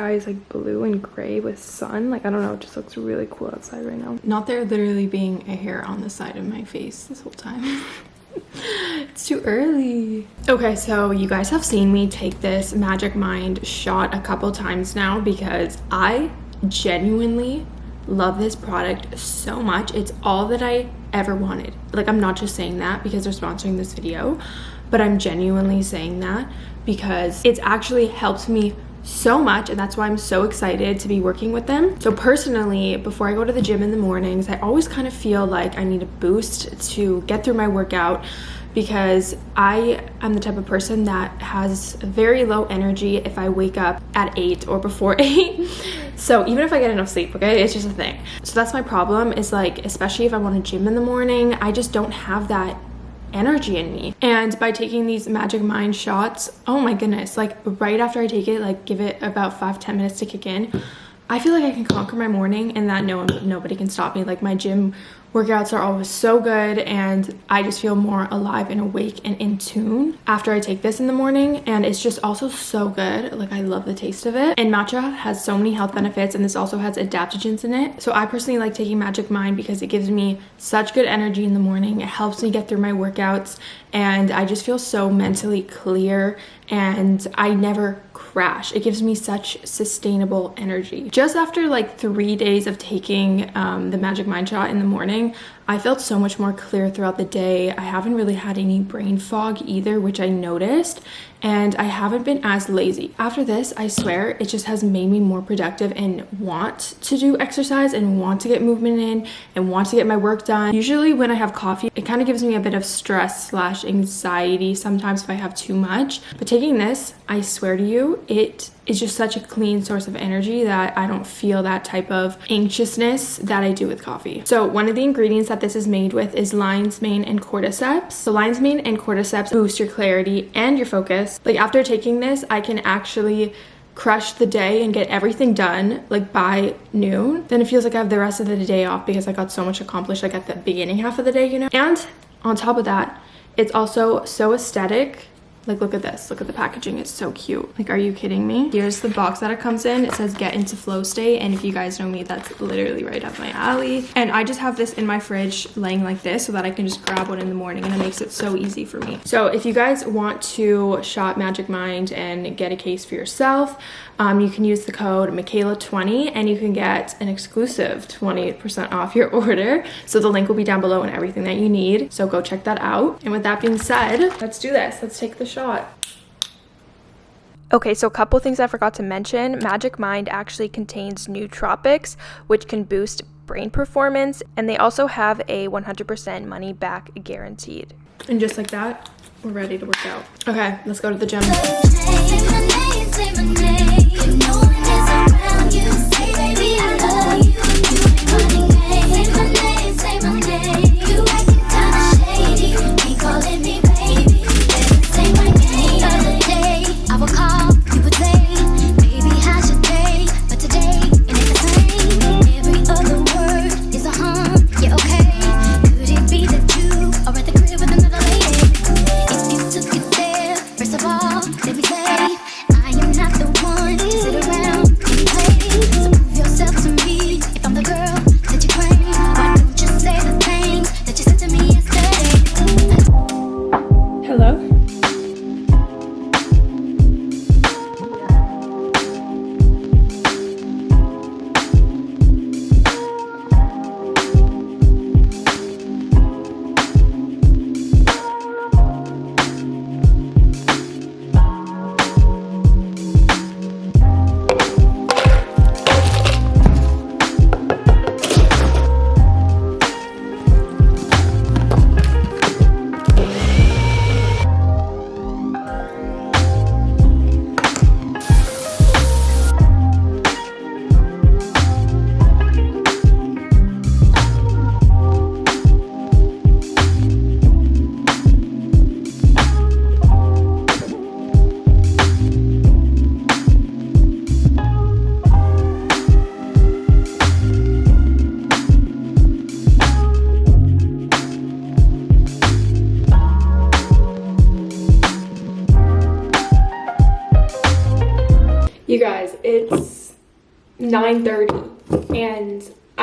Like sky is like blue and gray with sun. Like I don't know, it just looks really cool outside right now. Not there literally being a hair on the side of my face this whole time. it's too early. Okay, so you guys have seen me take this Magic Mind shot a couple times now because I genuinely love this product so much. It's all that I ever wanted. Like I'm not just saying that because they're sponsoring this video, but I'm genuinely saying that because it's actually helped me so much and that's why I'm so excited to be working with them. So personally, before I go to the gym in the mornings, I always kind of feel like I need a boost to get through my workout because I am the type of person that has very low energy if I wake up at 8 or before 8. so even if I get enough sleep, okay, it's just a thing. So that's my problem is like, especially if I want to gym in the morning, I just don't have that energy in me. And by taking these magic mind shots oh my goodness like right after i take it like give it about five ten minutes to kick in i feel like i can conquer my morning and that no one nobody can stop me. Like my gym workouts are always so good and I just feel more alive and awake and in tune after I take this in the morning and it's just also so good. Like I love the taste of it. And matcha has so many health benefits and this also has adaptogens in it. So I personally like taking Magic Mind because it gives me such good energy in the morning. It helps me get through my workouts and I just feel so mentally clear and I never crash. It gives me such sustainable energy. Just after like three days of taking um, the Magic Mind Shot in the morning, I felt so much more clear throughout the day. I haven't really had any brain fog either, which I noticed, and I haven't been as lazy. After this, I swear, it just has made me more productive and want to do exercise and want to get movement in and want to get my work done. Usually when I have coffee, it kind of gives me a bit of stress slash anxiety sometimes if I have too much. But taking this, I swear to you, it is just such a clean source of energy that I don't feel that type of anxiousness that I do with coffee. So one of the ingredients that this is made with is lion's mane and cordyceps. So lion's mane and cordyceps boost your clarity and your focus. Like after taking this, I can actually crush the day and get everything done like by noon then it feels like i have the rest of the day off because i got so much accomplished like at the beginning half of the day you know and on top of that it's also so aesthetic like, look at this. Look at the packaging. It's so cute. Like, are you kidding me? Here's the box that it comes in. It says get into flow state. And if you guys know me, that's literally right up my alley. And I just have this in my fridge laying like this so that I can just grab one in the morning. And it makes it so easy for me. So if you guys want to shop Magic Mind and get a case for yourself, um, you can use the code Michaela20 and you can get an exclusive 20% off your order. So the link will be down below and everything that you need. So go check that out. And with that being said, let's do this. Let's take the shot. Okay, so a couple things I forgot to mention. Magic Mind actually contains nootropics, which can boost brain performance, and they also have a 100% money back guaranteed. And just like that, we're ready to work out. Okay, let's go to the gym.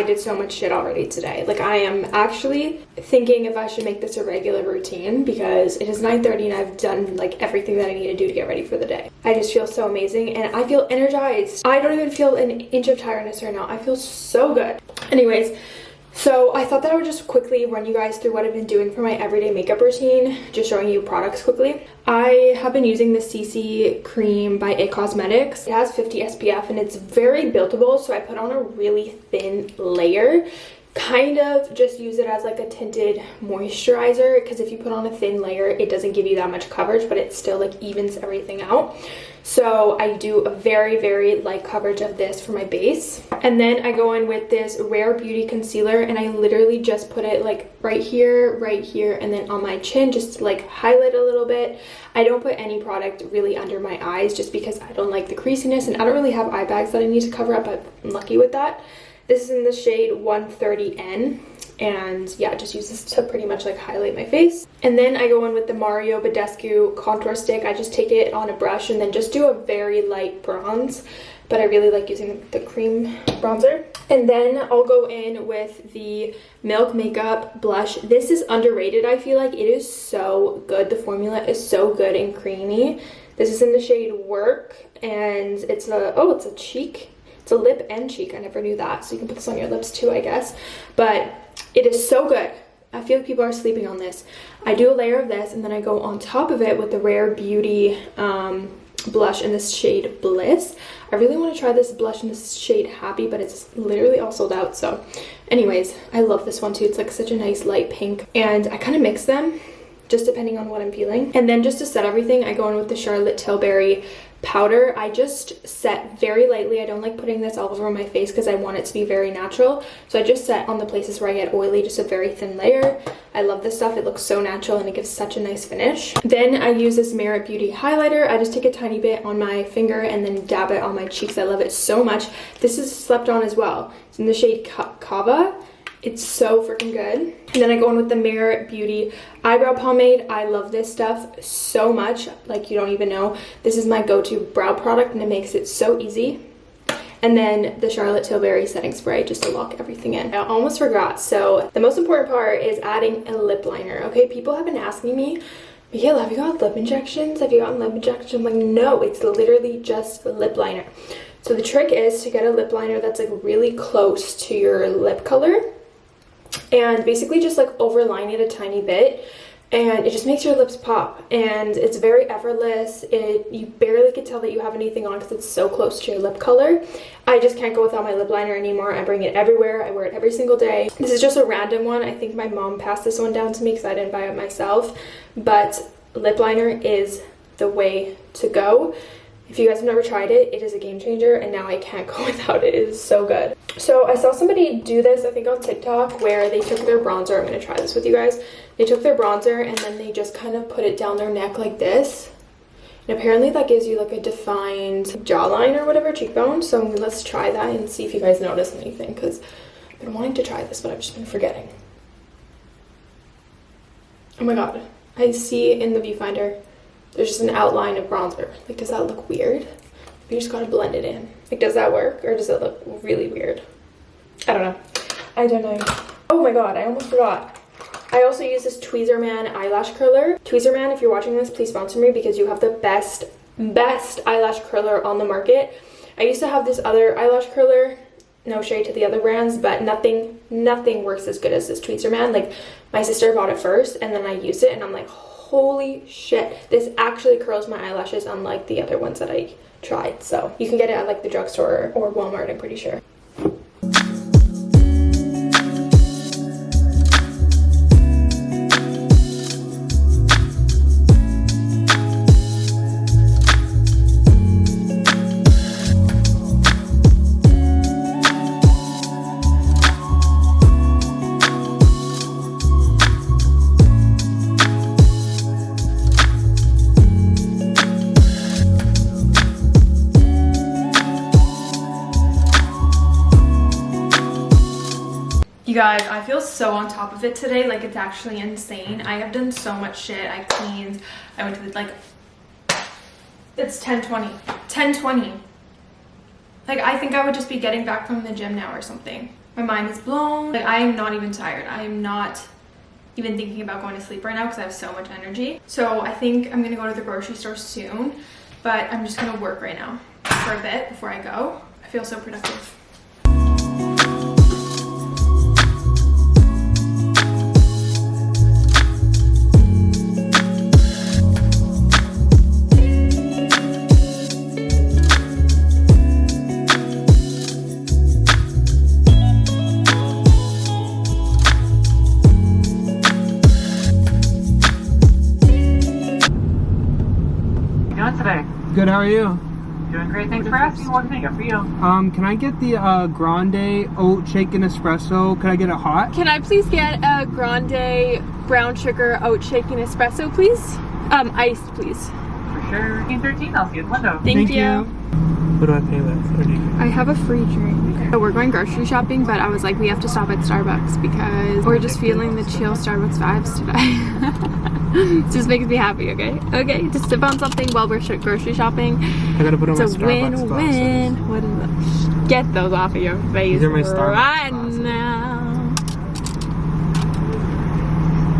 I did so much shit already today. Like I am actually thinking if I should make this a regular routine because it is 9.30 and I've done like everything that I need to do to get ready for the day. I just feel so amazing and I feel energized. I don't even feel an inch of tiredness right now. I feel so good. Anyways, so I thought that I would just quickly run you guys through what I've been doing for my everyday makeup routine, just showing you products quickly. I have been using the CC cream by IT Cosmetics. It has 50 SPF and it's very buildable, so I put on a really thin layer kind of just use it as like a tinted moisturizer because if you put on a thin layer it doesn't give you that much coverage but it still like evens everything out. So I do a very very light coverage of this for my base. And then I go in with this Rare Beauty concealer and I literally just put it like right here right here and then on my chin just to like highlight a little bit. I don't put any product really under my eyes just because I don't like the creasiness and I don't really have eye bags that I need to cover up I'm lucky with that this is in the shade 130N and yeah, just use this to pretty much like highlight my face. And then I go in with the Mario Badescu contour stick. I just take it on a brush and then just do a very light bronze but I really like using the cream bronzer. And then I'll go in with the Milk Makeup blush. This is underrated, I feel like. It is so good. The formula is so good and creamy. This is in the shade Werk, and it's a, oh, it's a cheek it's a lip and cheek. I never knew that. So you can put this on your lips too, I guess. But it is so good. I feel like people are sleeping on this. I do a layer of this and then I go on top of it with the Rare Beauty um, blush in this shade Bliss. I really want to try this blush in this shade Happy, but it's literally all sold out. So anyways, I love this one too. It's like such a nice light pink. And I kind of mix them just depending on what I'm feeling. And then just to set everything, I go in with the Charlotte Tilbury powder. I just set very lightly. I don't like putting this all over my face because i want it to be very natural. So i just set on the places where i get oily just a very thin layer. I love this stuff. It looks so natural and it gives such a nice finish. Then i use this merit beauty highlighter. I just take a tiny bit on my finger and then dab it on my cheeks. I love it so much. This is slept on as well. It's in the shade kava it's so freaking good. And then I go in with the Merit Beauty Eyebrow Pomade. I love this stuff so much. Like you don't even know. This is my go-to brow product and it makes it so easy. And then the Charlotte Tilbury setting spray just to lock everything in. I almost forgot. So the most important part is adding a lip liner. Okay, people have been asking me, Michaela, have you got lip injections? Have you gotten lip injections? I'm like, no, it's literally just lip liner. So the trick is to get a lip liner that's like really close to your lip color and basically just like overline it a tiny bit and it just makes your lips pop and it's very effortless. It you barely can tell that you have anything on because it's so close to your lip color. I just can't go without my lip liner anymore. I bring it everywhere. I wear it every single day. This is just a random one. I think my mom passed this one down to me because i didn't buy it myself but lip liner is the way to go if you guys have never tried it, it is a game changer and now I can't go without it. It is so good. So I saw somebody do this, I think on TikTok, where they took their bronzer. I'm going to try this with you guys. They took their bronzer and then they just kind of put it down their neck like this. And apparently that gives you like a defined jawline or whatever, cheekbone. So let's try that and see if you guys notice anything because I've been wanting to try this, but I've just been forgetting. Oh my god. I see in the viewfinder there's just an outline of bronzer. Like, does that look weird? You just gotta blend it in. Like, does that work or does it look really weird? I don't know. I don't know. Oh my god, I almost forgot. I also use this Tweezerman eyelash curler. Tweezerman, if you're watching this, please sponsor me because you have the best, best eyelash curler on the market. I used to have this other eyelash curler no shade to the other brands but nothing nothing works as good as this tweezerman like my sister bought it first and then i used it and i'm like holy shit. This actually curls my eyelashes unlike the other ones that i tried. So you can get it at like the drugstore or walmart i'm pretty sure You guys, I feel so on top of it today. Like, it's actually insane. I have done so much shit. I cleaned. I went to, the, like, it's 10.20. 10.20. Like I think I would just be getting back from the gym now or something. My mind is blown. Like I am not even tired. I am not even thinking about going to sleep right now because I have so much energy. So I think I'm gonna go to the grocery store soon, but I'm just gonna work right now for a bit before I go. I feel so productive. Good, how are you? Doing great. Thanks for asking. What can I get for you? Um, can I get the uh, grande oat shaken espresso? Can I get it hot? Can I please get a grande brown sugar oat shaken espresso, please? Um, iced, please. For sure. 13, I'll see you at the window. Thank, you. What do I pay with? 30. I have a free drink. So we're going grocery shopping, but I was like, we have to stop at Starbucks because we're just feeling the chill Starbucks vibes today. just makes me happy, okay? Okay, just sip on something while we're grocery shopping. I gotta put on It's my a Starbucks win-win. What is it? Get those off of your face These are my Starbucks right glasses. now.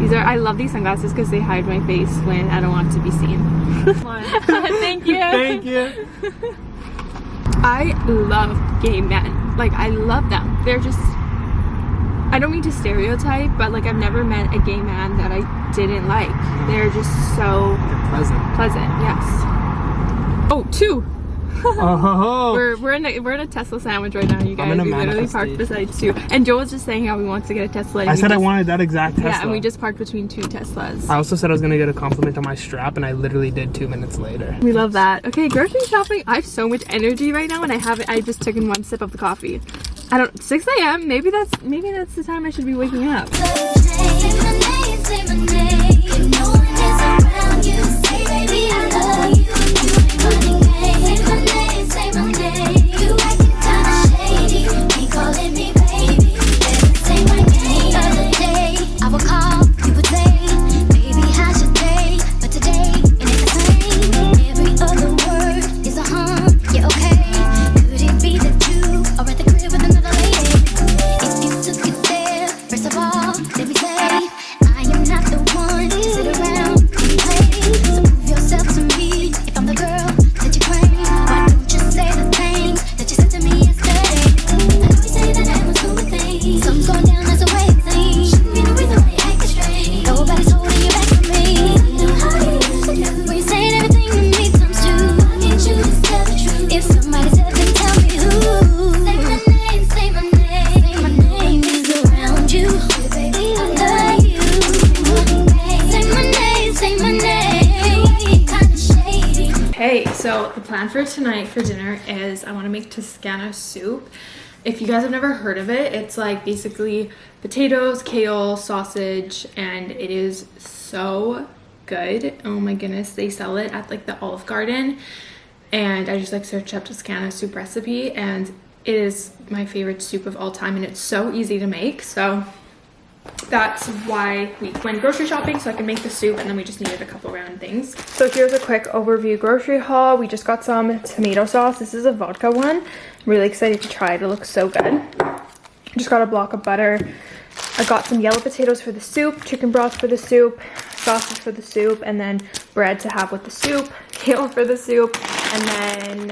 These are. I love these sunglasses because they hide my face when I don't want to be seen. Thank you. Thank you. I love gay men. Like I love them. They're just I don't mean to stereotype, but like I've never met a gay man that I didn't like. They're just so Pleasant. pleasant. Yes. Oh, two. Oh, ho, ho. We're we're in a we're in a Tesla sandwich right now, you guys. in a we literally parked beside two. And Joel was just saying how he wants to get a Tesla. I we said I wanted that exact Tesla. Yeah, and we just parked between two Teslas. I also said I was gonna get a compliment on my strap, and I literally did two minutes later. We love that. Okay, grocery shopping. I have so much energy right now, and I haven't. I just took in one sip of the coffee. I don't. 6 a.m. Maybe that's maybe that's the time I should be waking up. Make Toscana soup. If you guys have never heard of it, it's like basically potatoes, kale, sausage, and it is so good. Oh my goodness, they sell it at like the Olive Garden. And I just like searched up Toscana soup recipe and it is my favorite soup of all time and it's so easy to make. So that's why we went grocery shopping so I can make the soup and then we just needed a couple round things. So here's a quick overview grocery haul. We just got some tomato sauce. This is a vodka one. I'm really excited to try it. It looks so good. Just got a block of butter. I got some yellow potatoes for the soup, chicken broth for the soup, sausage for the soup, and then bread to have with the soup, kale for the soup, and then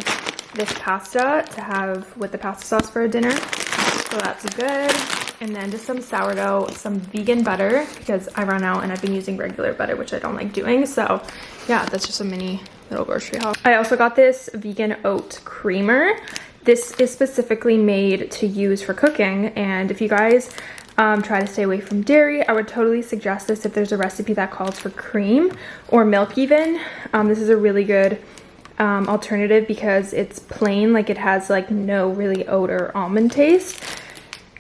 this pasta to have with the pasta sauce for a dinner. So that's good. And then just some sourdough, some vegan butter because I ran out and I've been using regular butter, which I don't like doing. So yeah, that's just a mini little grocery haul. I also got this vegan oat creamer. This is specifically made to use for cooking. And if you guys um, try to stay away from dairy, I would totally suggest this if there's a recipe that calls for cream or milk even. Um, this is a really good um, alternative because it's plain, like it has like no really oat or almond taste.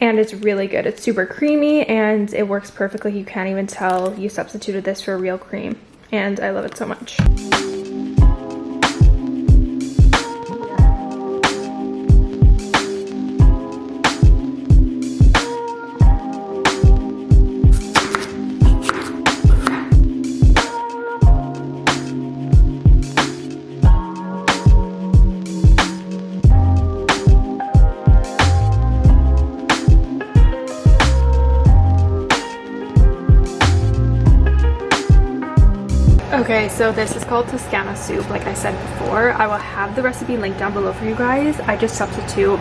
And it's really good. It's super creamy and it works perfectly. You can't even tell you substituted this for real cream. And I love it so much. Okay, so this is called Toscana soup, like I said before. I will have the recipe linked down below for you guys. I just substitute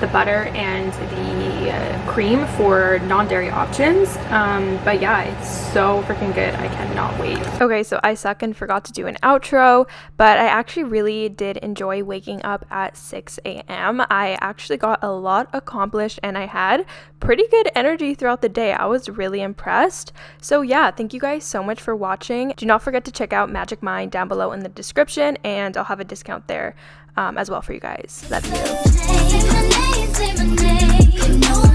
the butter and the uh, cream for non-dairy options um, but yeah it's so freaking good i cannot wait Okay, so I suck and forgot to do an outro, but I actually really did enjoy waking up at 6 a.m. I actually got a lot accomplished and I had pretty good energy throughout the day. I was really impressed. So, yeah, thank you guys so much for watching. Do not forget to check out Magic Mind down below in the description, and I'll have a discount there um, as well for you guys. Love you. Say my say my name. You know